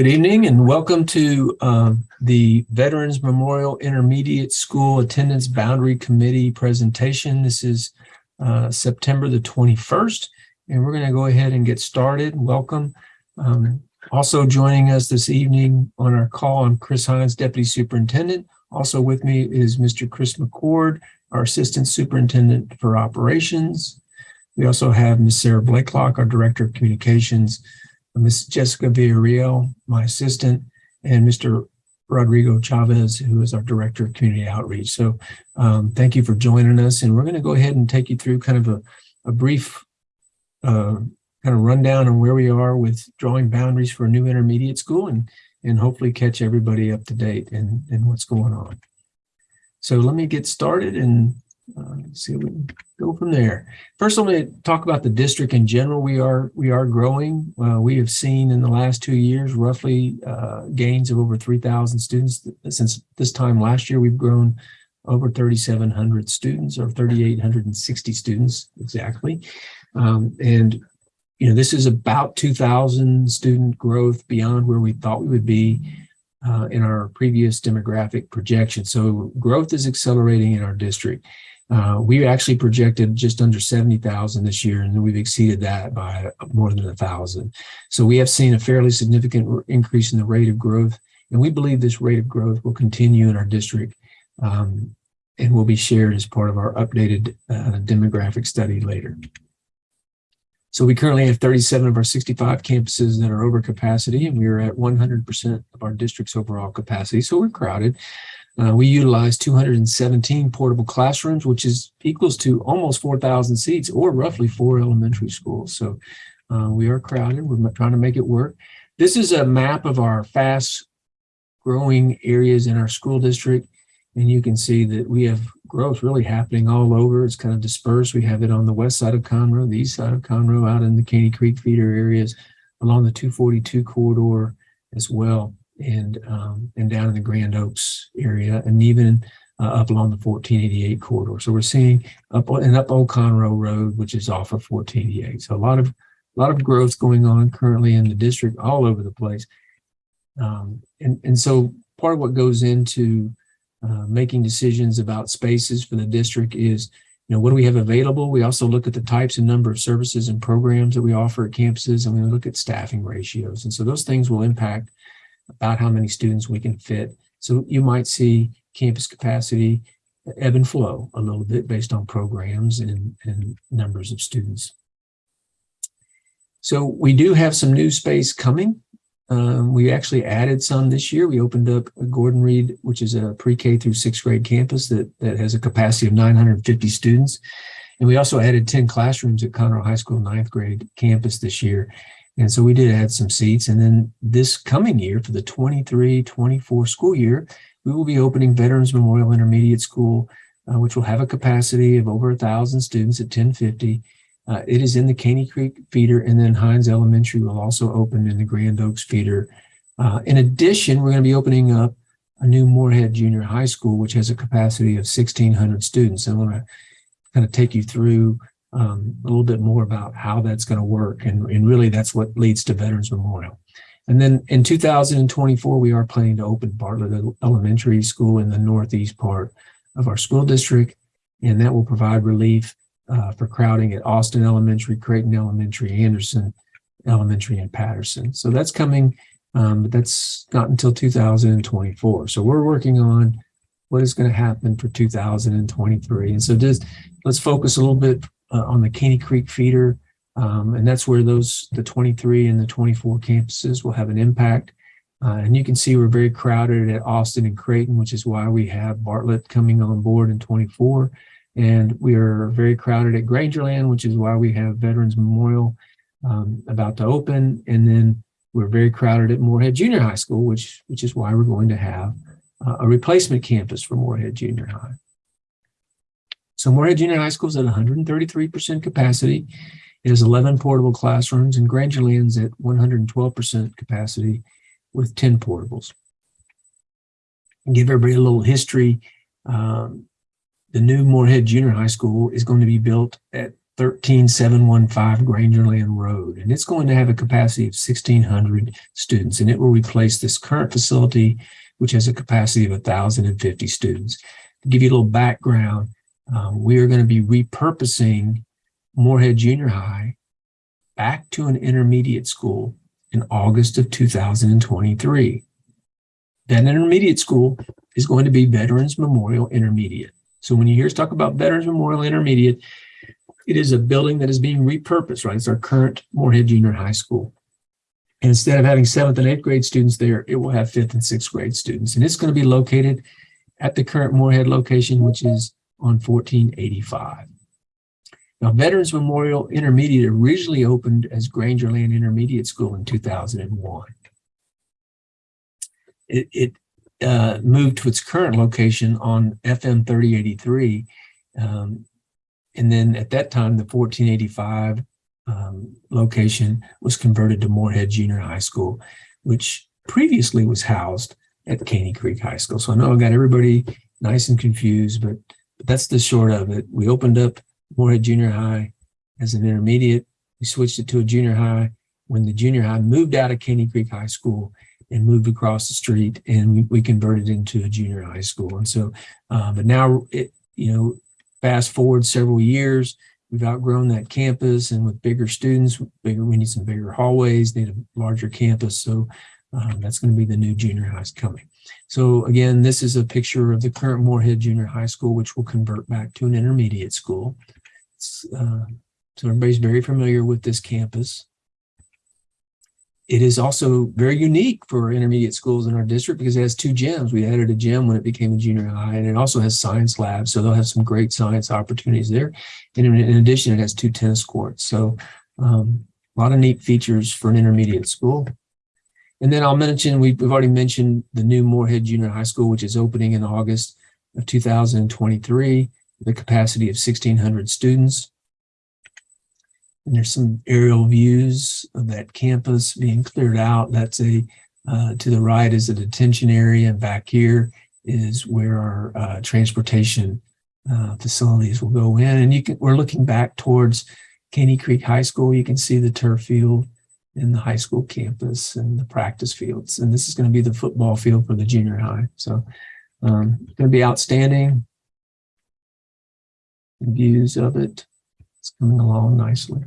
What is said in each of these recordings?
Good evening and welcome to um, the Veterans Memorial Intermediate School Attendance Boundary Committee presentation. This is uh, September the 21st, and we're going to go ahead and get started. Welcome. Um, also joining us this evening on our call, I'm Chris Hines, Deputy Superintendent. Also with me is Mr. Chris McCord, our Assistant Superintendent for Operations. We also have Ms. Sarah Blakelock, our Director of Communications, Ms. Jessica Villarreal, my assistant, and Mr. Rodrigo Chavez, who is our Director of Community Outreach. So um, thank you for joining us. And we're going to go ahead and take you through kind of a, a brief uh, kind of rundown on where we are with drawing boundaries for a new intermediate school and, and hopefully catch everybody up to date and, and what's going on. So let me get started and uh, see we go from there. First, let to talk about the district in general. We are we are growing. Uh, we have seen in the last two years roughly uh, gains of over 3,000 students. Since this time last year, we've grown over 3,700 students or 3,860 students exactly. Um, and you know this is about 2,000 student growth beyond where we thought we would be. Uh, in our previous demographic projection. So growth is accelerating in our district. Uh, we actually projected just under 70,000 this year, and we've exceeded that by more than a thousand. So we have seen a fairly significant increase in the rate of growth, and we believe this rate of growth will continue in our district um, and will be shared as part of our updated uh, demographic study later. So we currently have 37 of our 65 campuses that are over capacity, and we are at 100% of our district's overall capacity. So we're crowded. Uh, we utilize 217 portable classrooms, which is equals to almost 4,000 seats or roughly four elementary schools. So uh, we are crowded. We're trying to make it work. This is a map of our fast growing areas in our school district. And you can see that we have growth really happening all over. It's kind of dispersed. We have it on the west side of Conroe, the east side of Conroe, out in the Caney Creek feeder areas, along the 242 corridor as well and um, and down in the Grand Oaks area, and even uh, up along the 1488 corridor. So we're seeing up and up Old Conroe Road, which is off of 1488. So a lot of a lot of growth going on currently in the district, all over the place. Um, and and so part of what goes into uh, making decisions about spaces for the district is you know, what do we have available? We also look at the types and number of services and programs that we offer at campuses, and we look at staffing ratios. And so those things will impact about how many students we can fit. So you might see campus capacity ebb and flow a little bit based on programs and, and numbers of students. So we do have some new space coming. Um, we actually added some this year. We opened up Gordon Reed, which is a pre-K through sixth grade campus that, that has a capacity of 950 students. And we also added 10 classrooms at Conroe High School ninth grade campus this year. And so we did add some seats. And then this coming year for the 23-24 school year, we will be opening Veterans Memorial Intermediate School, uh, which will have a capacity of over a thousand students at 1050. Uh, it is in the Caney Creek feeder and then Hines Elementary will also open in the Grand Oaks feeder. Uh, in addition, we're going to be opening up a new Moorhead Junior High School, which has a capacity of 1,600 students. I want to kind of take you through um, a little bit more about how that's going to work. And, and really that's what leads to Veterans Memorial. And then in 2024, we are planning to open Bartlett Elementary School in the northeast part of our school district. And that will provide relief uh, for crowding at Austin Elementary, Creighton Elementary, Anderson Elementary, and Patterson. So that's coming, um, but that's not until 2024. So we're working on what is going to happen for 2023. And so just let's focus a little bit uh, on the Caney Creek feeder. Um, and that's where those, the 23 and the 24 campuses will have an impact. Uh, and you can see we're very crowded at Austin and Creighton, which is why we have Bartlett coming on board in 24. And we are very crowded at Grangerland, which is why we have Veterans Memorial um, about to open. And then we're very crowded at Moorhead Junior High School, which, which is why we're going to have uh, a replacement campus for Moorhead Junior High. So Moorhead Junior High School is at 133% capacity. It has 11 portable classrooms and Grangerland's at 112% capacity with 10 portables. Give everybody a little history. Um, the new Moorhead Junior High School is going to be built at 13715 Grangerland Road, and it's going to have a capacity of 1,600 students, and it will replace this current facility, which has a capacity of 1,050 students. To give you a little background, um, we are going to be repurposing Moorhead Junior High back to an intermediate school in August of 2023. That intermediate school is going to be Veterans Memorial Intermediate. So when you hear us talk about Veterans Memorial Intermediate, it is a building that is being repurposed, right? It's our current Moorhead Junior High School. And instead of having seventh and eighth grade students there, it will have fifth and sixth grade students. And it's going to be located at the current Moorhead location, which is on 1485. Now, Veterans Memorial Intermediate originally opened as Grangerland Intermediate School in 2001. It, it uh, moved to its current location on FM 3083. Um, and then at that time, the 1485 um, location was converted to Moorhead Junior High School, which previously was housed at Caney Creek High School. So I know I got everybody nice and confused, but, but that's the short of it. We opened up Moorhead Junior High as an intermediate. We switched it to a junior high when the junior high moved out of Caney Creek High School and moved across the street and we, we converted into a junior high school. And so, uh, but now, it, you know, fast forward several years, we've outgrown that campus and with bigger students, bigger, we need some bigger hallways, need a larger campus. So um, that's going to be the new junior highs coming. So again, this is a picture of the current Moorhead Junior High School, which will convert back to an intermediate school. Uh, so everybody's very familiar with this campus. It is also very unique for intermediate schools in our district because it has two gyms. We added a gym when it became a junior high, and it also has science labs. So they'll have some great science opportunities there. And in, in addition, it has two tennis courts. So um, a lot of neat features for an intermediate school. And then I'll mention, we've, already mentioned the new Moorhead Junior High School, which is opening in August of 2023, the capacity of 1,600 students. And there's some aerial views of that campus being cleared out. That's a, uh, to the right is a detention area and back here is where our uh, transportation uh, facilities will go in. And you can, we're looking back towards Caney Creek High School. You can see the turf field in the high school campus and the practice fields. And this is going to be the football field for the junior high. So um, going to be outstanding. Views of it. It's coming along nicely.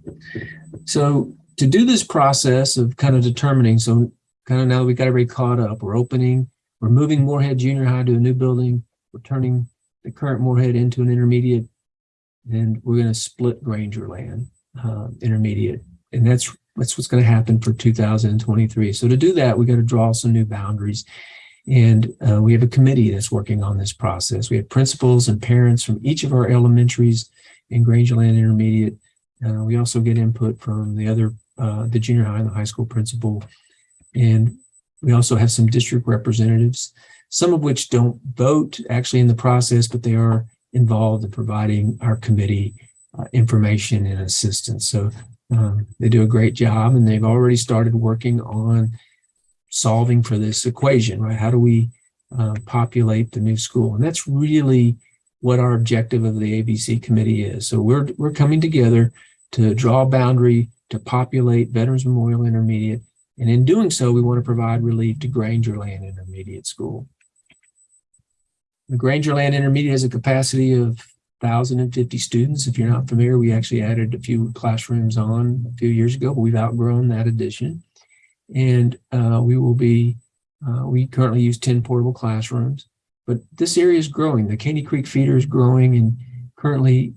So to do this process of kind of determining, so kind of now we've got everybody caught up, we're opening, we're moving Moorhead Junior High to a new building, we're turning the current Moorhead into an intermediate, and we're going to split Grangerland uh, intermediate. And that's that's what's going to happen for 2023. So to do that, we got to draw some new boundaries. And uh, we have a committee that's working on this process. We have principals and parents from each of our elementaries in Grangerland Intermediate. Uh, we also get input from the other, uh, the junior high and the high school principal. And we also have some district representatives, some of which don't vote actually in the process, but they are involved in providing our committee uh, information and assistance. So um, they do a great job and they've already started working on solving for this equation, right? How do we uh, populate the new school? And that's really what our objective of the ABC committee is. So we're, we're coming together to draw a boundary to populate Veterans Memorial Intermediate. And in doing so, we want to provide relief to Grangerland Intermediate School. The Grangerland Intermediate has a capacity of 1,050 students. If you're not familiar, we actually added a few classrooms on a few years ago, but we've outgrown that addition. And uh, we will be, uh, we currently use 10 portable classrooms. But this area is growing. The Caney Creek feeder is growing and currently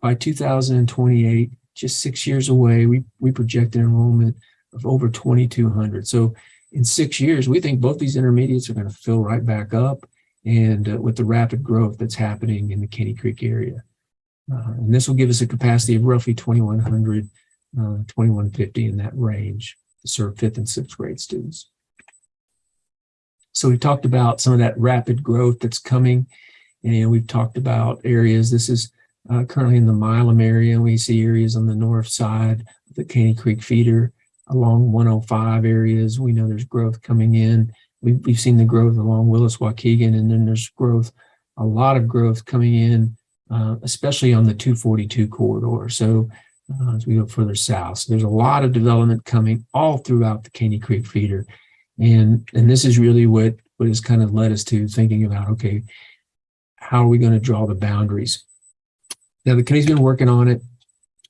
by 2028, just six years away, we, we project an enrollment of over 2,200. So in six years, we think both these intermediates are going to fill right back up and uh, with the rapid growth that's happening in the Caney Creek area. Uh, and this will give us a capacity of roughly 2,100, uh, 2,150 in that range to serve fifth and sixth grade students. So we talked about some of that rapid growth that's coming, and we've talked about areas. This is uh, currently in the Milam area, we see areas on the north side of the Caney Creek feeder along 105 areas. We know there's growth coming in. We've, we've seen the growth along Willis Waukegan, and then there's growth, a lot of growth coming in uh, especially on the 242 corridor. So uh, as we go further south, so there's a lot of development coming all throughout the Caney Creek feeder. And, and this is really what, what has kind of led us to thinking about, okay, how are we going to draw the boundaries? Now, the committee's been working on it.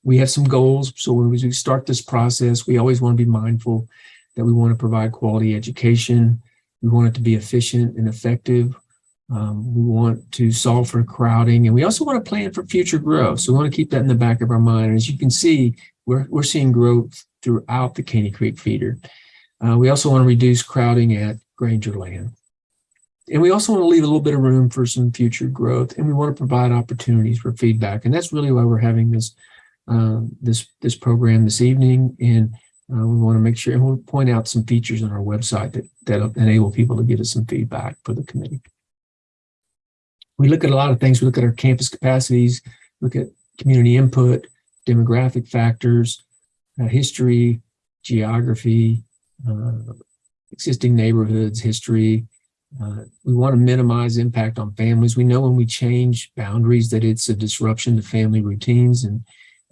We have some goals. So when we start this process, we always want to be mindful that we want to provide quality education. We want it to be efficient and effective. Um, we want to solve for crowding, and we also want to plan for future growth. So we want to keep that in the back of our mind. As you can see, we're, we're seeing growth throughout the Caney Creek feeder. Uh, we also want to reduce crowding at Grangerland. And we also want to leave a little bit of room for some future growth, and we want to provide opportunities for feedback. And that's really why we're having this um, this this program this evening. And uh, we want to make sure, and we'll point out some features on our website that that enable people to give us some feedback for the committee we look at a lot of things. We look at our campus capacities, look at community input, demographic factors, uh, history, geography, uh, existing neighborhoods, history. Uh, we want to minimize impact on families. We know when we change boundaries that it's a disruption to family routines, and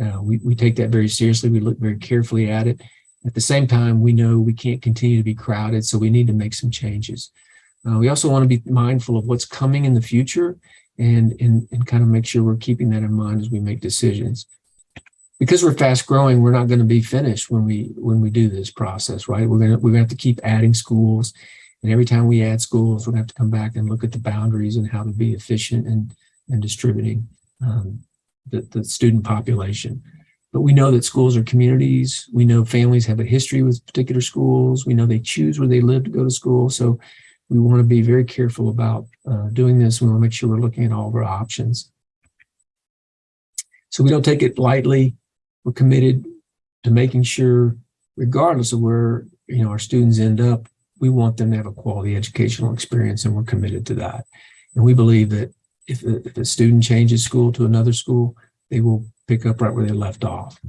uh, we, we take that very seriously. We look very carefully at it. At the same time, we know we can't continue to be crowded, so we need to make some changes. Uh, we also want to be mindful of what's coming in the future and, and, and kind of make sure we're keeping that in mind as we make decisions. Because we're fast growing, we're not going to be finished when we when we do this process, right? We're gonna we're gonna have to keep adding schools. And every time we add schools, we're gonna have to come back and look at the boundaries and how to be efficient and, and distributing um, the, the student population. But we know that schools are communities. We know families have a history with particular schools. We know they choose where they live to go to school. So we want to be very careful about uh, doing this. We want to make sure we're looking at all of our options. So we don't take it lightly. We're committed to making sure, regardless of where you know our students end up, we want them to have a quality educational experience, and we're committed to that. And we believe that if a, if a student changes school to another school, they will pick up right where they left off.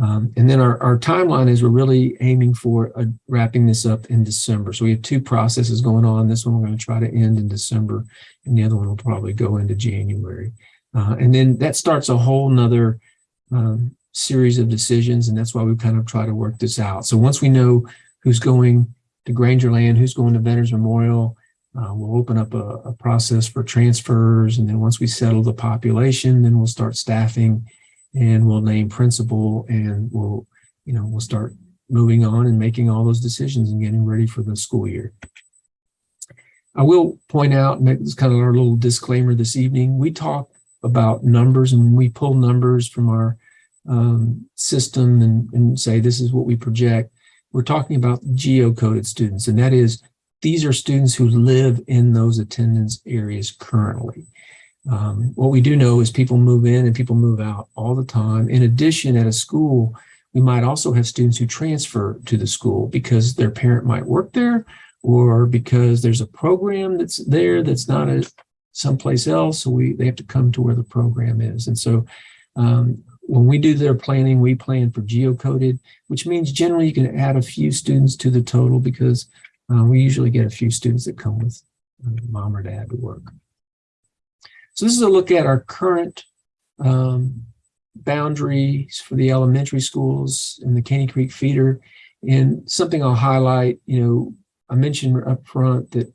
Um, and then our, our timeline is we're really aiming for uh, wrapping this up in December. So we have two processes going on. This one we're going to try to end in December, and the other one will probably go into January. Uh, and then that starts a whole nother um, series of decisions, and that's why we kind of try to work this out. So once we know who's going to Grangerland, who's going to Veterans Memorial, uh, we'll open up a, a process for transfers, and then once we settle the population, then we'll start staffing and we'll name principal and we'll, you know, we'll start moving on and making all those decisions and getting ready for the school year. I will point out, and it's kind of our little disclaimer this evening, we talk about numbers and we pull numbers from our um, system and, and say this is what we project, we're talking about geocoded students. And that is, these are students who live in those attendance areas currently. Um, what we do know is people move in and people move out all the time. In addition, at a school, we might also have students who transfer to the school because their parent might work there or because there's a program that's there that's not at someplace else. So we they have to come to where the program is. And so um, when we do their planning, we plan for geocoded, which means generally you can add a few students to the total because uh, we usually get a few students that come with uh, mom or dad to work. So this is a look at our current um, boundaries for the elementary schools in the Caney Creek feeder. And something I'll highlight, you know, I mentioned up front that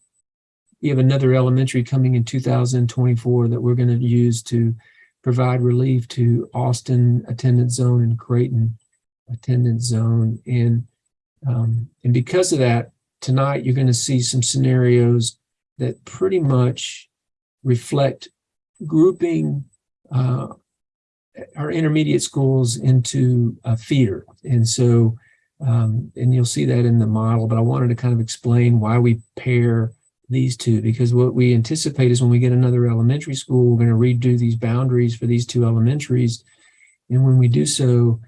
we have another elementary coming in 2024 that we're going to use to provide relief to Austin attendance zone and Creighton attendance zone. And, um, and because of that, tonight you're going to see some scenarios that pretty much reflect grouping uh, our intermediate schools into a feeder. And so, um, and you'll see that in the model, but I wanted to kind of explain why we pair these two, because what we anticipate is when we get another elementary school, we're going to redo these boundaries for these two elementaries. And when we do so,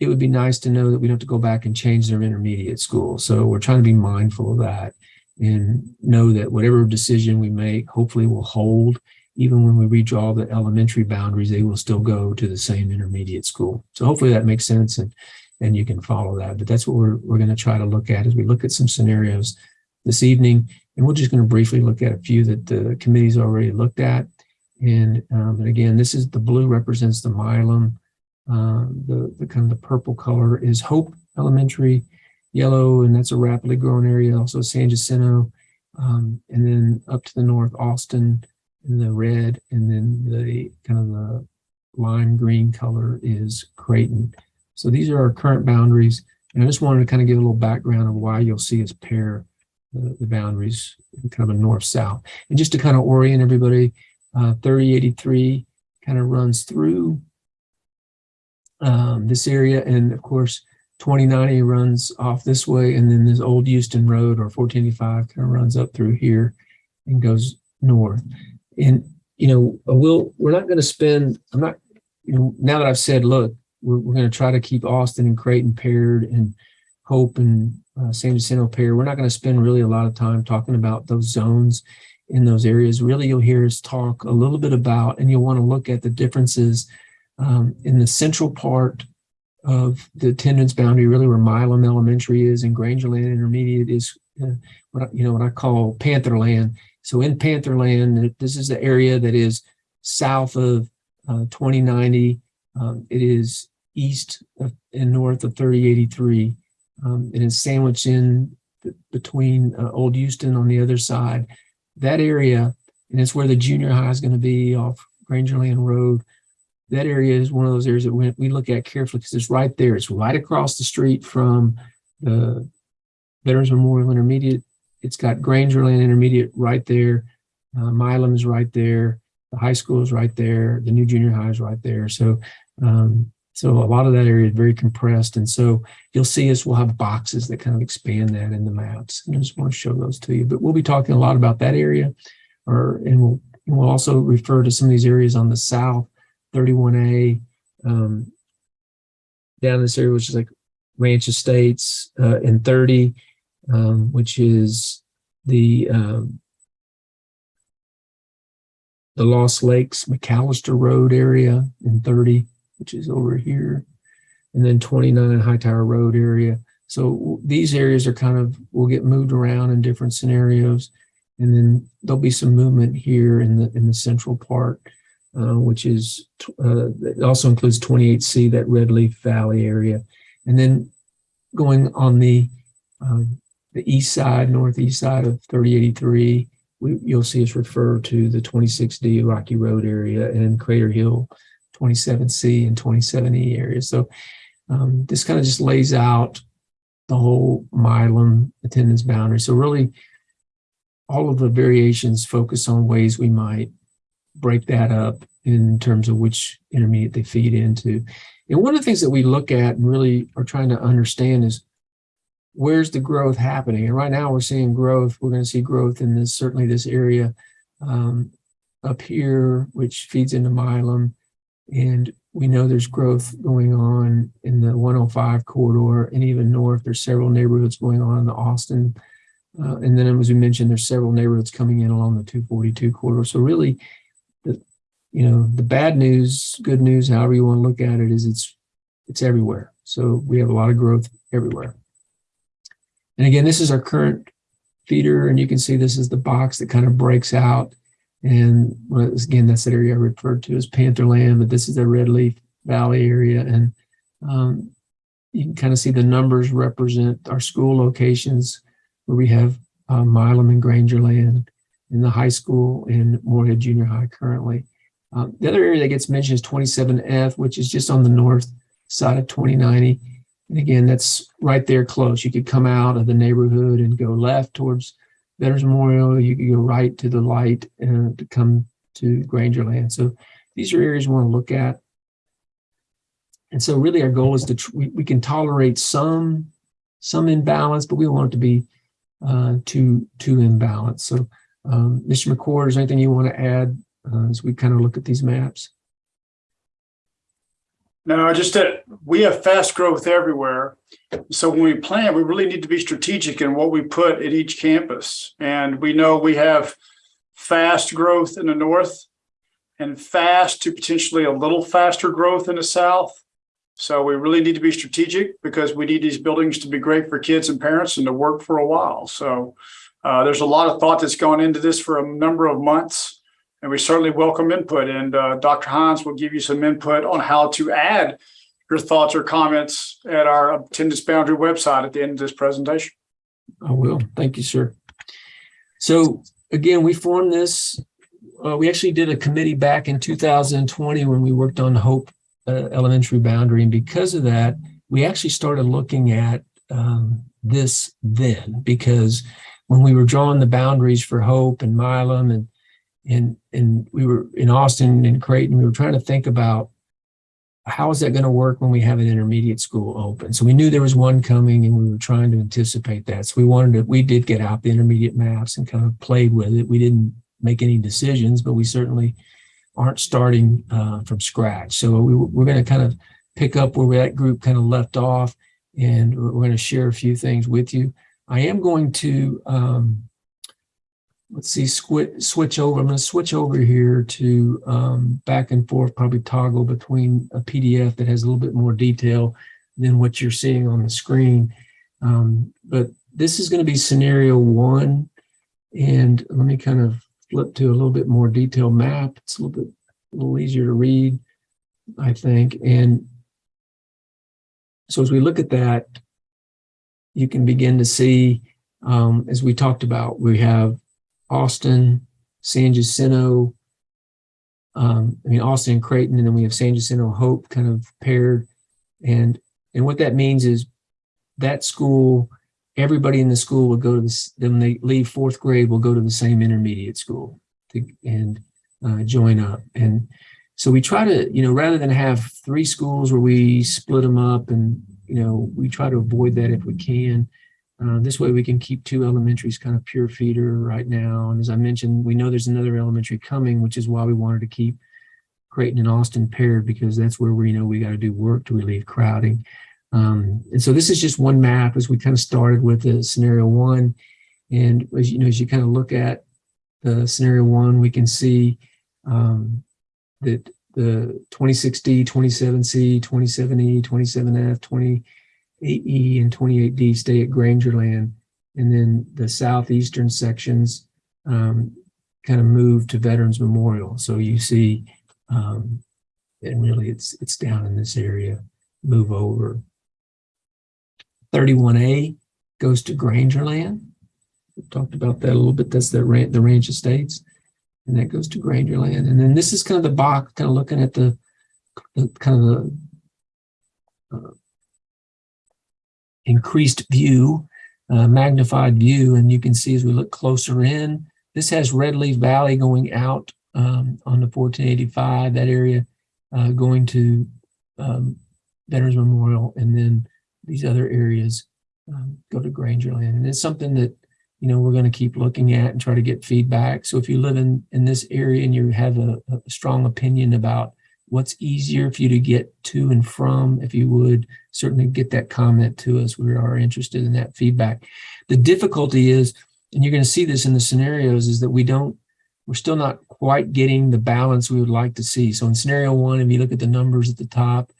it would be nice to know that we don't have to go back and change their intermediate school. So we're trying to be mindful of that and know that whatever decision we make, hopefully will hold even when we redraw the elementary boundaries, they will still go to the same intermediate school. So hopefully that makes sense and, and you can follow that. But that's what we're, we're going to try to look at as we look at some scenarios this evening. And we're just going to briefly look at a few that the committee's already looked at. And, um, again, this is the blue represents the Milam. Uh, the, the kind of the purple color is Hope Elementary, yellow, and that's a rapidly growing area, also San Jacinto. Um, and then up to the north, Austin in the red, and then the kind of the lime green color is Creighton. So these are our current boundaries. And I just wanted to kind of give a little background of why you'll see us pair the, the boundaries in kind of a north-south. And just to kind of orient everybody, uh, 3083 kind of runs through um, this area. And of course, 2090 runs off this way. And then this old Houston Road or 1485 kind of runs up through here and goes north. And, you know, we'll, we're not going to spend, I'm not, you know, now that I've said, look, we're, we're going to try to keep Austin and Creighton paired and Hope and uh, San Jacinto paired. We're not going to spend really a lot of time talking about those zones in those areas. Really, you'll hear us talk a little bit about, and you'll want to look at the differences um, in the central part of the attendance boundary, really where Milam Elementary is and Grangerland Intermediate is uh, what I, you know what I call Pantherland. So in Pantherland, this is the area that is south of uh, 2090. Um, it is east of, and north of 3083. Um, it is sandwiched in between uh, Old Houston on the other side. That area, and it's where the junior high is going to be off Grangerland Road. That area is one of those areas that we, we look at carefully because it's right there. It's right across the street from the Veterans Memorial Intermediate. It's got Grangerland Intermediate right there. Uh, Milam is right there. The high school is right there. The new junior high is right there. So um, so a lot of that area is very compressed. And so you'll see us, we'll have boxes that kind of expand that in the maps. And I just want to show those to you. But we'll be talking a lot about that area. or And we'll, and we'll also refer to some of these areas on the south, 31A, um, down this area, which is like Ranch Estates, uh, and 30, um, which is the um, the Lost Lakes McAllister Road area in 30 which is over here, and then 29 High Hightower Road area. So these areas are kind of, will get moved around in different scenarios. And then there'll be some movement here in the in the central part, uh, which is, uh, also includes 28C, that Red Leaf Valley area. And then going on the um, the east side, northeast side of 3083, we, you'll see us refer to the 26D Rocky Road area and Crater Hill 27C and 27E areas. So um, this kind of just lays out the whole Milam attendance boundary. So really all of the variations focus on ways we might break that up in terms of which intermediate they feed into. And one of the things that we look at and really are trying to understand is where's the growth happening? And right now we're seeing growth. We're going to see growth in this, certainly this area um, up here, which feeds into Milam. And we know there's growth going on in the 105 corridor and even north. There's several neighborhoods going on in the Austin. Uh, and then as we mentioned, there's several neighborhoods coming in along the 242 corridor. So really, you know, the bad news, good news, however you want to look at it, is it's it's everywhere. So we have a lot of growth everywhere. And again, this is our current feeder, and you can see this is the box that kind of breaks out and again, that's the area I referred to as Pantherland, but this is the Red Leaf Valley area. And um, you can kind of see the numbers represent our school locations where we have uh, Milam and Grangerland in the high school and Moorhead Junior High currently. Um, the other area that gets mentioned is 27F, which is just on the north side of 2090. And again, that's right there close. You could come out of the neighborhood and go left towards Veterans Memorial, you could go right to the light and to come to Grangerland. So these are areas we want to look at. And so really our goal is to, we, we can tolerate some, some imbalance, but we want it to be uh, too, too imbalanced. So um, Mr. McCord, is there anything you want to add uh, as we kind of look at these maps? No, I just that we have fast growth everywhere. So when we plan, we really need to be strategic in what we put at each campus. And we know we have fast growth in the north and fast to potentially a little faster growth in the south. So we really need to be strategic because we need these buildings to be great for kids and parents and to work for a while. So uh, there's a lot of thought that's gone into this for a number of months. And we certainly welcome input and uh, Dr. Hines will give you some input on how to add your thoughts or comments at our attendance boundary website at the end of this presentation. I will. Thank you, sir. So again, we formed this, uh, we actually did a committee back in 2020 when we worked on Hope uh, Elementary Boundary. And because of that, we actually started looking at um, this then because when we were drawing the boundaries for Hope and Milam and and and we were in Austin and Creighton, we were trying to think about how is that going to work when we have an intermediate school open? So we knew there was one coming and we were trying to anticipate that. So we wanted to, we did get out the intermediate maps and kind of played with it. We didn't make any decisions, but we certainly aren't starting uh, from scratch. So we, we're going to kind of pick up where that group kind of left off and we're going to share a few things with you. I am going to, um, let's see, switch over. I'm going to switch over here to um, back and forth, probably toggle between a PDF that has a little bit more detail than what you're seeing on the screen. Um, but this is going to be scenario one. And let me kind of flip to a little bit more detailed map. It's a little bit a little easier to read, I think. And so as we look at that, you can begin to see, um, as we talked about, we have Austin, San Jacinto, um, I mean, Austin and Creighton, and then we have San Jacinto Hope kind of paired. And, and what that means is that school, everybody in the school will go to this, then they leave fourth grade, will go to the same intermediate school to, and uh, join up. And so we try to, you know, rather than have three schools where we split them up and, you know, we try to avoid that if we can. Uh, this way we can keep two elementaries kind of pure feeder right now. And as I mentioned, we know there's another elementary coming, which is why we wanted to keep Creighton and Austin paired because that's where we know we got to do work to relieve crowding. Um, and so this is just one map as we kind of started with the scenario one. And as you know, as you kind of look at the scenario one, we can see um, that the 26D, 27C, 27E, 27F, 28E, and 28D stay at Grangerland. And then the southeastern sections um, kind of move to Veterans Memorial. So you see, um, and really it's it's down in this area, move over. 31A goes to Grangerland. We talked about that a little bit. That's the, ran the ranch estates and that goes to Grangerland. And then this is kind of the box, kind of looking at the, the kind of the uh, increased view, uh, magnified view. And you can see as we look closer in, this has Red Leaf Valley going out um, on the 1485, that area uh, going to um, Veterans Memorial. And then these other areas um, go to Grangerland. And it's something that you know, we're going to keep looking at and try to get feedback. So if you live in, in this area and you have a, a, strong opinion about what's easier for you to get to and from, if you would certainly get that comment to us. We are interested in that feedback. The difficulty is, and you're going to see this in the scenarios, is that we don't, we're still not quite getting the balance we would like to see. So in scenario one, if you look at the numbers at the top,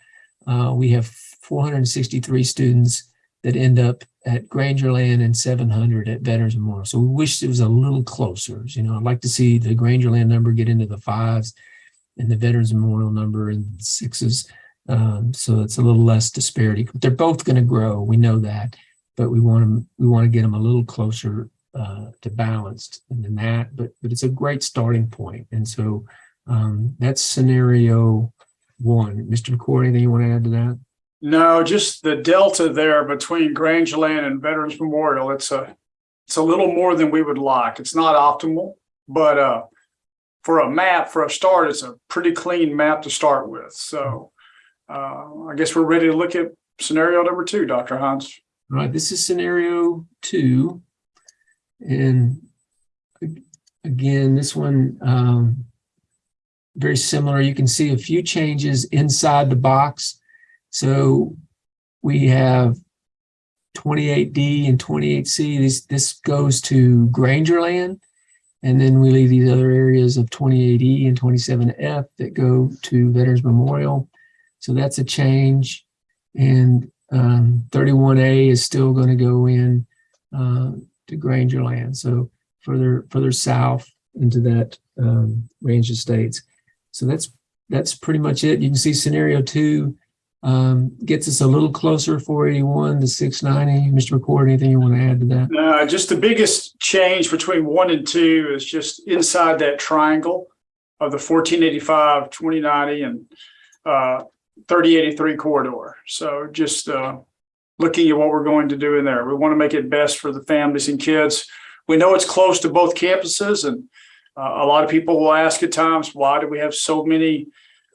uh, we have 463 students that end up at Grangerland and 700 at Veterans Memorial. So we wish it was a little closer. You know, I'd like to see the Grangerland number get into the fives and the Veterans Memorial number in sixes. Um, so it's a little less disparity. But they're both going to grow. We know that, but we want them. We want to get them a little closer uh, to balanced than that. But but it's a great starting point. And so um, that's scenario one. Mr. McCord, anything you want to add to that? No, just the delta there between Grangerland and Veterans Memorial. It's a it's a little more than we would like. It's not optimal, but uh, for a map, for a start, it's a pretty clean map to start with. So uh, I guess we're ready to look at scenario number two, Dr. Hines. All right, this is scenario two. And again, this one, um, very similar. You can see a few changes inside the box so we have 28D and 28C. This, this goes to Grangerland. And then we leave these other areas of 28E and 27F that go to Veterans Memorial. So that's a change. And um, 31A is still going to go in uh, to Grangerland. So further further south into that um, range of states. So that's that's pretty much it. You can see scenario two um, gets us a little closer, 481 to 690. Mr. McCord, anything you want to add to that? Uh, just the biggest change between one and two is just inside that triangle of the 1485, 2090 and uh, 3083 corridor. So just uh, looking at what we're going to do in there. We want to make it best for the families and kids. We know it's close to both campuses and uh, a lot of people will ask at times, why do we have so many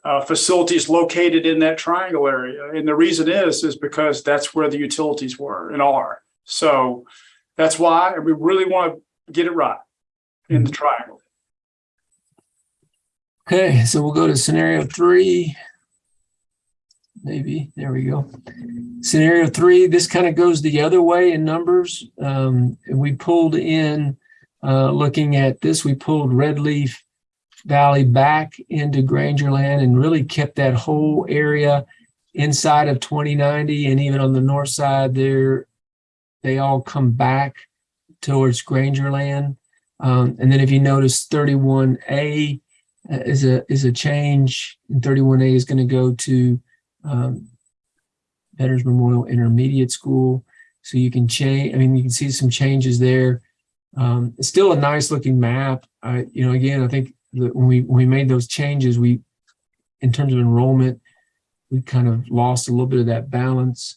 uh, facilities located in that triangle area? And the reason is, is because that's where the utilities were and are. So that's why we really want to get it right in the triangle. Okay, so we'll go to scenario three. Maybe, there we go. Scenario three, this kind of goes the other way in numbers. Um, and we pulled in, uh, looking at this, we pulled Red Leaf Valley back into Grangerland and really kept that whole area inside of 2090 and even on the north side there, they all come back towards Grangerland. Um, and then if you notice 31A uh, is a is a change. And 31A is going to go to um, Veterans Memorial Intermediate School. So you can change, I mean, you can see some changes there. Um, it's still a nice looking map. I, you know, again, I think when we, when we made those changes, we, in terms of enrollment, we kind of lost a little bit of that balance.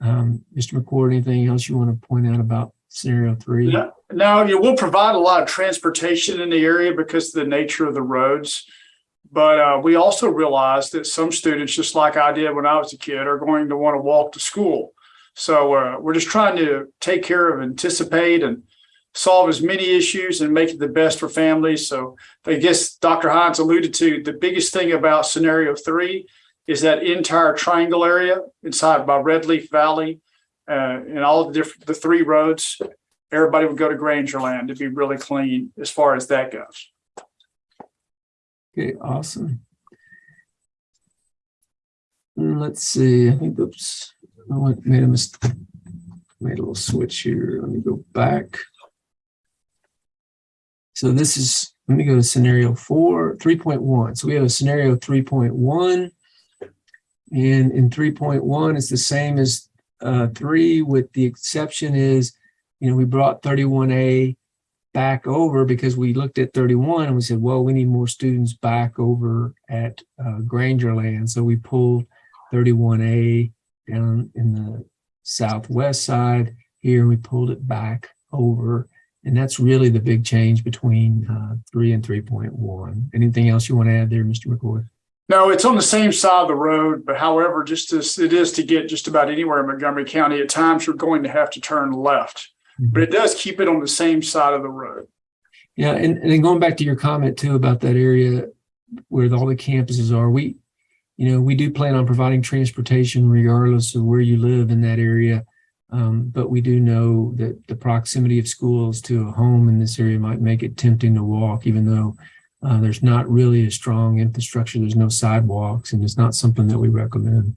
Um, Mr. McCord, anything else you want to point out about scenario three? Yeah. Now, you will provide a lot of transportation in the area because of the nature of the roads. But uh, we also realize that some students, just like I did when I was a kid, are going to want to walk to school. So uh, we're just trying to take care of, anticipate and solve as many issues and make it the best for families. So I guess Dr. Hines alluded to the biggest thing about scenario three is that entire triangle area inside by Red Leaf Valley uh, and all the different, the three roads everybody would go to Grangerland to be really clean as far as that goes. Okay, awesome. Mm, Let's see, I think oops, I went, made a mistake. Made a little switch here. Let me go back. So this is, let me go to scenario four, 3.1. So we have a scenario 3.1. And in 3.1, it's the same as uh, three with the exception is, you know, we brought 31A back over because we looked at 31 and we said, well, we need more students back over at uh, Grangerland. So we pulled 31A down in the southwest side here, and we pulled it back over. And that's really the big change between uh, 3 and 3.1. Anything else you want to add there, Mr. McCord? No, it's on the same side of the road, but however, just as it is to get just about anywhere in Montgomery County, at times you're going to have to turn left, but it does keep it on the same side of the road. Yeah, and, and then going back to your comment too about that area where all the campuses are, we, you know, we do plan on providing transportation regardless of where you live in that area. Um, but we do know that the proximity of schools to a home in this area might make it tempting to walk, even though uh, there's not really a strong infrastructure. There's no sidewalks, and it's not something that we recommend.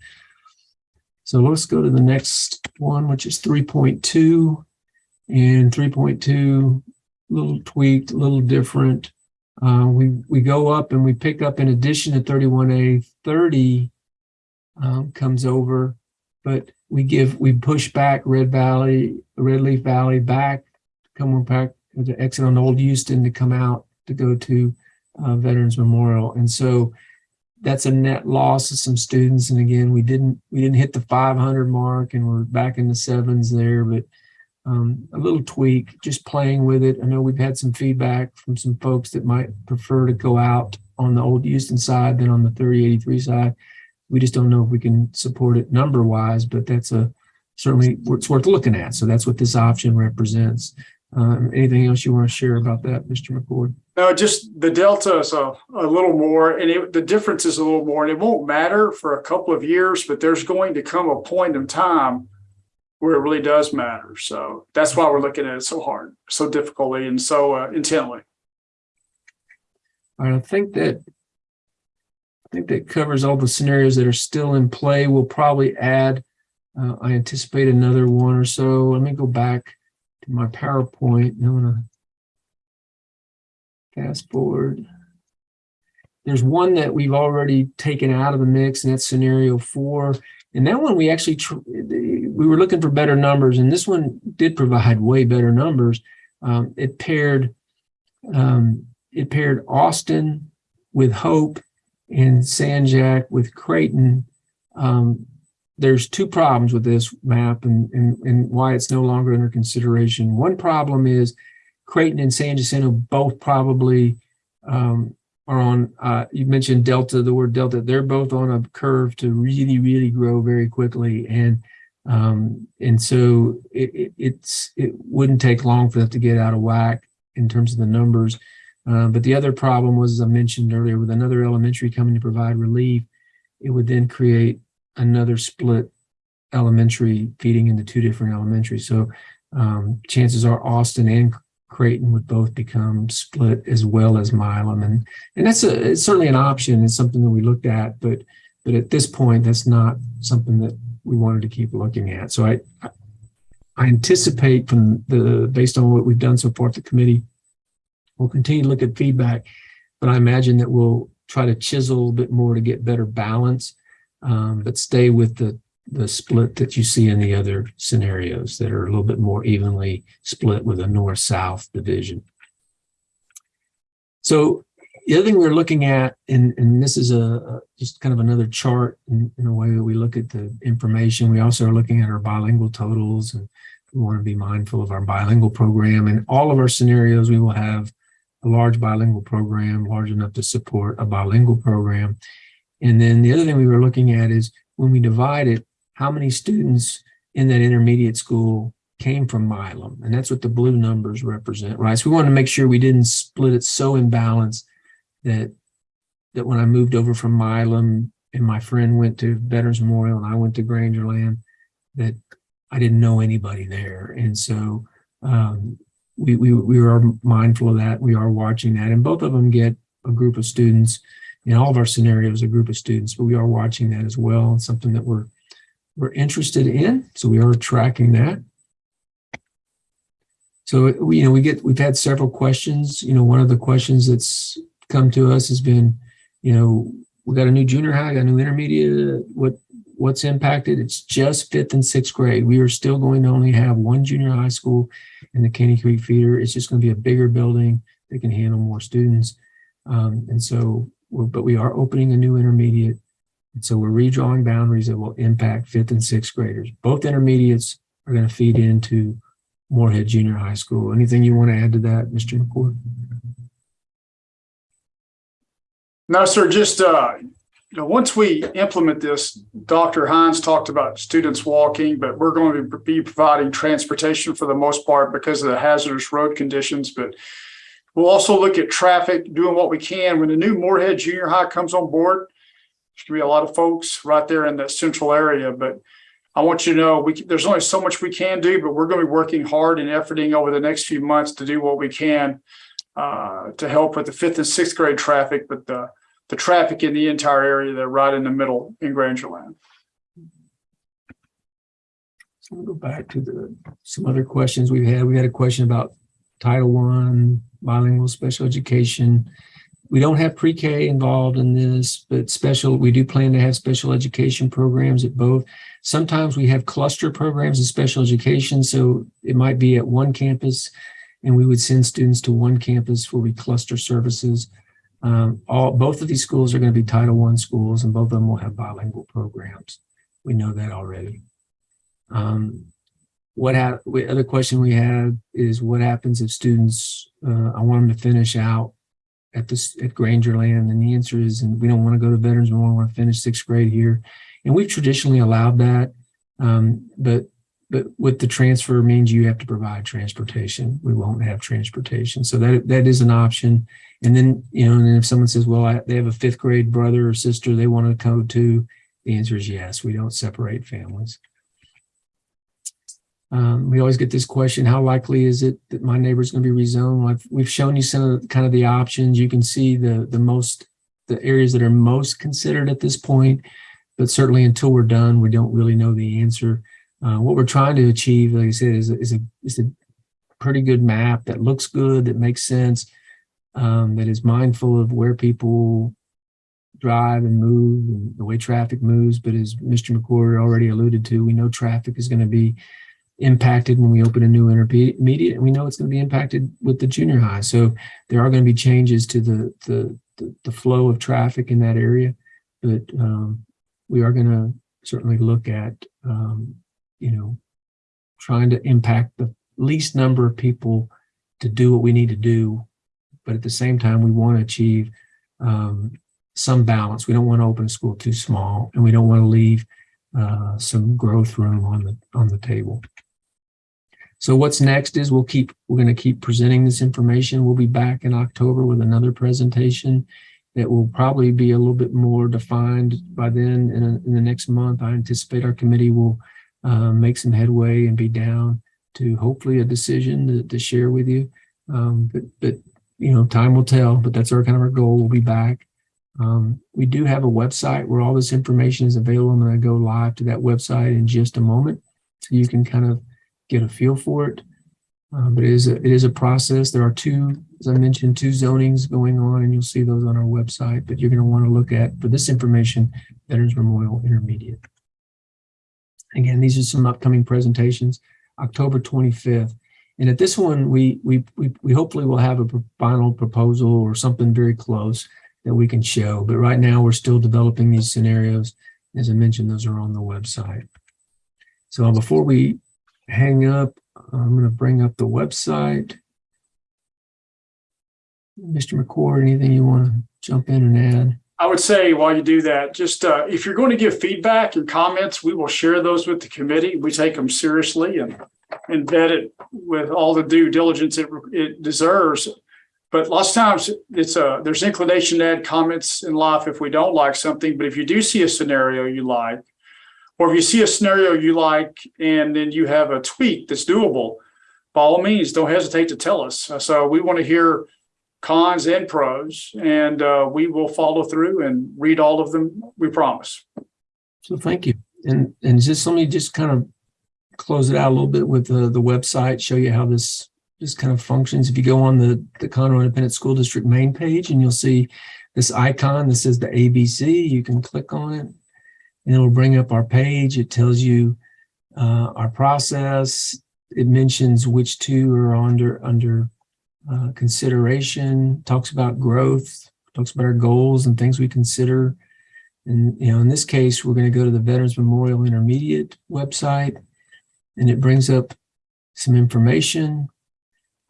So let's go to the next one, which is 3.2. And 3.2 little tweaked, a little different. Uh, we we go up and we pick up in addition to 31A, 30 um, comes over, but we give we push back Red Valley, Red Leaf Valley back, to come back to exit on Old Houston to come out to go to uh, Veterans Memorial, and so that's a net loss of some students. And again, we didn't we didn't hit the 500 mark, and we're back in the sevens there, but um, a little tweak, just playing with it. I know we've had some feedback from some folks that might prefer to go out on the old Houston side than on the 3083 side. We just don't know if we can support it number wise, but that's a certainly it's worth looking at. So that's what this option represents. Um, anything else you want to share about that, Mr. McCord? No, just the delta is a, a little more and it, the difference is a little more and it won't matter for a couple of years, but there's going to come a point in time where it really does matter. So that's why we're looking at it so hard, so difficultly and so uh, intently. All right, I think that think that covers all the scenarios that are still in play. We'll probably add, uh, I anticipate another one or so. Let me go back to my PowerPoint. I'm gonna Fast forward. There's one that we've already taken out of the mix, and that's scenario four. And that one we actually we were looking for better numbers, and this one did provide way better numbers. Um, it paired um, it paired Austin with Hope and San Jac with Creighton. Um, there's two problems with this map and, and, and why it's no longer under consideration. One problem is Creighton and San Jacinto both probably um, are on, uh, you mentioned Delta, the word Delta, they're both on a curve to really, really grow very quickly. And um, and so it, it, it's it wouldn't take long for that to get out of whack in terms of the numbers. Uh, but the other problem was, as I mentioned earlier, with another elementary coming to provide relief, it would then create another split elementary feeding into two different elementaries. So um, chances are Austin and Creighton would both become split as well as Milam. And, and that's a, it's certainly an option. It's something that we looked at, but, but at this point, that's not something that we wanted to keep looking at. So I, I anticipate from the, based on what we've done so far at the committee, we'll continue to look at feedback, but I imagine that we'll try to chisel a bit more to get better balance, um, but stay with the, the split that you see in the other scenarios that are a little bit more evenly split with a north-south division. So the other thing we're looking at, and, and this is a, a just kind of another chart in, in a way that we look at the information. We also are looking at our bilingual totals and we want to be mindful of our bilingual program. In all of our scenarios, we will have a large bilingual program, large enough to support a bilingual program. And then the other thing we were looking at is when we divide it, how many students in that intermediate school came from Milam? And that's what the blue numbers represent, right? So we wanted to make sure we didn't split it so imbalanced that that when I moved over from Milam and my friend went to Veterans Memorial and I went to Grangerland, that I didn't know anybody there. And so um, we, we, we are mindful of that. We are watching that. And both of them get a group of students in all of our scenarios, a group of students, but we are watching that as well. And something that we're, we're interested in. So we are tracking that. So we, you know, we get, we've had several questions. You know, one of the questions that's come to us has been, you know, we got a new junior high, got a new intermediate. What what's impacted? It's just fifth and sixth grade. We are still going to only have one junior high school in the Caney Creek feeder. It's just going to be a bigger building that can handle more students. Um, and so, but we are opening a new intermediate. And so we're redrawing boundaries that will impact fifth and sixth graders. Both intermediates are going to feed into Moorhead Junior High School. Anything you want to add to that, Mr. McCord? No, sir, just, uh, you know, once we implement this, Dr. Hines talked about students walking, but we're going to be providing transportation for the most part because of the hazardous road conditions. But we'll also look at traffic, doing what we can. When the new Moorhead Junior High comes on board, there's gonna be a lot of folks right there in that central area, but I want you to know, we, there's only so much we can do, but we're gonna be working hard and efforting over the next few months to do what we can uh, to help with the fifth and sixth grade traffic, but the, the traffic in the entire area, they're right in the middle in Grangerland. So we'll go back to the, some other questions we've had. We had a question about Title One, bilingual special education. We don't have pre-K involved in this, but special, we do plan to have special education programs at both. Sometimes we have cluster programs in special education, so it might be at one campus and we would send students to one campus where we cluster services. Um, all both of these schools are going to be Title One schools, and both of them will have bilingual programs. We know that already. Um, what ha- the other question we have is what happens if students? Uh, I want them to finish out at this at Grangerland, and the answer is, and we don't want to go to Veterans. We want to finish sixth grade here, and we've traditionally allowed that. Um, but but with the transfer means you have to provide transportation. We won't have transportation. So that that is an option. And then, you know, and if someone says, well, I, they have a fifth grade brother or sister they want to go to, the answer is yes. We don't separate families. Um, we always get this question, how likely is it that my neighbor is going to be rezoned? I've, we've shown you some of the, kind of the options. You can see the, the most, the areas that are most considered at this point, but certainly until we're done, we don't really know the answer. Uh, what we're trying to achieve, like I said, is a, is a, is a pretty good map that looks good, that makes sense. um, that is mindful of where people drive and move and the way traffic moves. But as Mr. McCord already alluded to, we know traffic is going to be impacted when we open a new intermediate and we know it's going to be impacted with the junior high. So there are going to be changes to the, the, the, the flow of traffic in that area. But um, we are going to certainly look at, um, you know, trying to impact the least number of people to do what we need to do. But at the same time, we want to achieve um, some balance. We don't want to open a school too small and we don't want to leave uh, some growth room on the on the table. So what's next is we'll keep we're going to keep presenting this information. We'll be back in October with another presentation that will probably be a little bit more defined by then. In, a, in the next month, I anticipate our committee will uh, make some headway and be down to hopefully a decision to, to share with you. Um, but, but, you know, time will tell, but that's our kind of our goal. We'll be back. Um, we do have a website where all this information is available. I'm going to go live to that website in just a moment. So you can kind of get a feel for it. Uh, but it is, a, it is a process. There are two, as I mentioned, two zonings going on, and you'll see those on our website. But you're going to want to look at, for this information, Veterans Memorial Intermediate. Again, these are some upcoming presentations, October 25th. And at this one, we, we, we, we hopefully will have a final proposal or something very close that we can show. But right now, we're still developing these scenarios. As I mentioned, those are on the website. So before we hang up, I'm going to bring up the website. Mr. McCord, anything you want to jump in and add? I would say while you do that, just uh, if you're going to give feedback and comments, we will share those with the committee. We take them seriously and, and vet it with all the due diligence it, it deserves. But lots of times it's a, there's inclination to add comments in life if we don't like something. But if you do see a scenario you like, or if you see a scenario you like and then you have a tweak that's doable, by all means, don't hesitate to tell us. So we want to hear cons and pros, and uh, we will follow through and read all of them. We promise. So thank you. And and just let me just kind of close it out a little bit with the, the website, show you how this this kind of functions. If you go on the, the Conroe Independent School District main page and you'll see this icon that says the ABC, you can click on it and it'll bring up our page. It tells you uh, our process. It mentions which two are under under uh, consideration, talks about growth, talks about our goals and things we consider. And, you know, in this case, we're going to go to the Veterans Memorial Intermediate website and it brings up some information.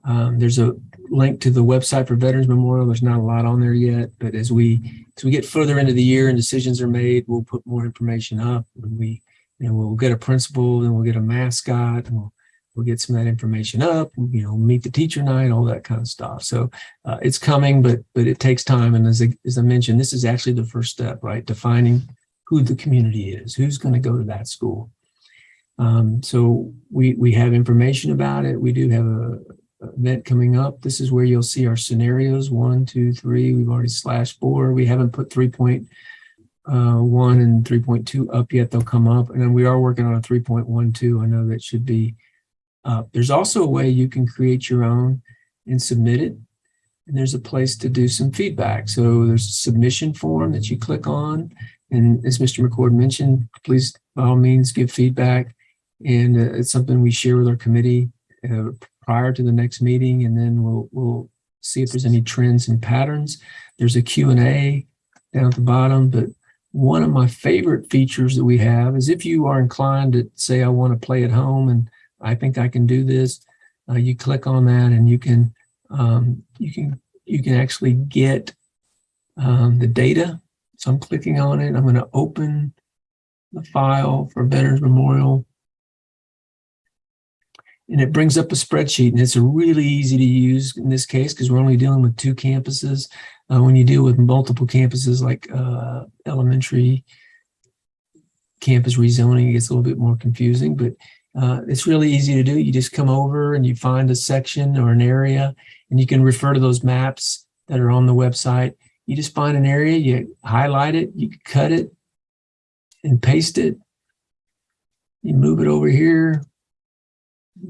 Um, there's a link to the website for Veterans Memorial. There's not a lot on there yet, but as we as we get further into the year and decisions are made, we'll put more information up. And we, you know, we'll get a principal, and we'll get a mascot, and we'll we'll get some of that information up, you know, meet the teacher night, all that kind of stuff. So uh, it's coming, but but it takes time. And as I, as I mentioned, this is actually the first step, right? Defining who the community is, who's going to go to that school. Um, so we we have information about it. We do have a, event coming up. This is where you'll see our scenarios, one, two, three. We've already slashed four. We haven't put 3.1 and 3.2 up yet. They'll come up. And then we are working on a 3.12. I know that should be uh, there's also a way you can create your own and submit it. And there's a place to do some feedback. So there's a submission form that you click on. And as Mr. McCord mentioned, please, by all means, give feedback. And uh, it's something we share with our committee uh, prior to the next meeting. And then we'll, we'll see if there's any trends and patterns. There's a Q&A down at the bottom, but one of my favorite features that we have is if you are inclined to say, I want to play at home and I think I can do this. Uh, you click on that and you can um, you can you can actually get um, the data. So I'm clicking on it. I'm going to open the file for Veterans Memorial. And it brings up a spreadsheet and it's really easy to use in this case because we're only dealing with two campuses. Uh, when you deal with multiple campuses like uh, elementary campus rezoning, it gets a little bit more confusing, but uh, it's really easy to do. You just come over and you find a section or an area and you can refer to those maps that are on the website. You just find an area, you highlight it, you cut it and paste it. You move it over here,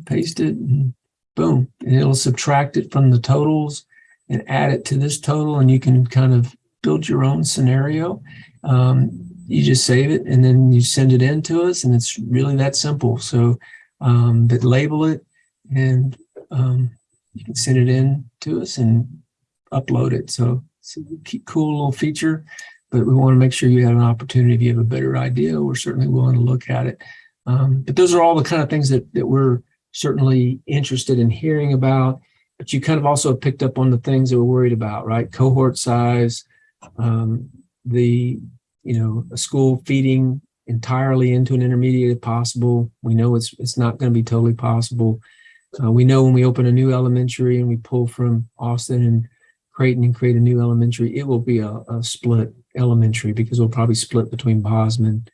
paste it, and boom, and it'll subtract it from the totals. and add it to this total and you can kind of build your own scenario. Um, you just save it and then you send it in to us and it's really that simple. So, um, but label it and, um, you can send it in to us and upload it. So it's a cool little feature, but we want to make sure you have an opportunity. If you have a better idea, we're certainly willing to look at it. Um, but those are all the kind of things that, that we're certainly interested in hearing about. But you kind of also picked up on the things that we're worried about, right? Cohort size, um, the, you know, a school feeding entirely into an intermediate if possible. We know it's, it's not going to be totally possible. Uh, we know when we open a new elementary and we pull from Austin and Creighton and create a new elementary, it will be a, a split elementary because we'll probably split between Bozman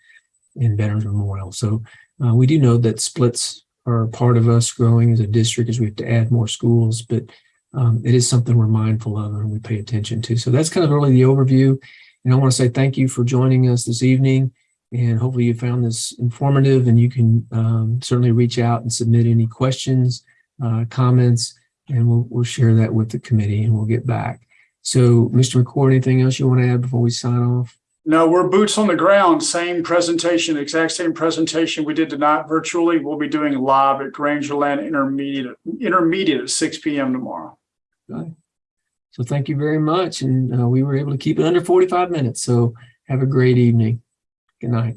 and Veterans Memorial. So uh, we do know that splits are part of us growing as a district as we have to add more schools, but um, it is something we're mindful of and we pay attention to. So that's kind of really the overview. And I want to say thank you for joining us this evening. And hopefully you found this informative and you can um, certainly reach out and submit any questions, uh, comments, and we'll, we'll share that with the committee and we'll get back. So Mr. McCord, anything else you want to add before we sign off? No, we're boots on the ground, same presentation, exact same presentation we did tonight virtually. We'll be doing live at Grangerland Intermediate, Intermediate at six P M tomorrow. Okay. So thank you very much. And uh, we were able to keep it under 45 minutes. So have a great evening. Good night.